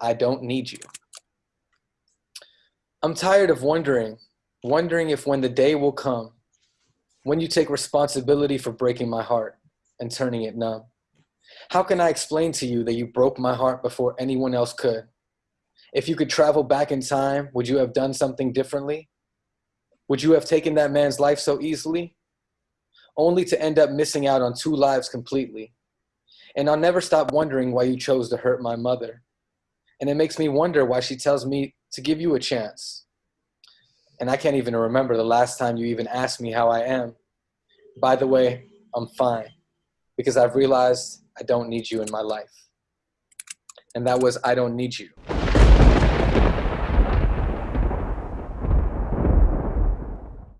I don't need you. I'm tired of wondering, wondering if when the day will come, when you take responsibility for breaking my heart and turning it numb. How can I explain to you that you broke my heart before anyone else could? If you could travel back in time, would you have done something differently? Would you have taken that man's life so easily? Only to end up missing out on two lives completely. And I'll never stop wondering why you chose to hurt my mother. And it makes me wonder why she tells me to give you a chance. And I can't even remember the last time you even asked me how I am. By the way, I'm fine because I've realized I don't need you in my life. And that was I don't need you.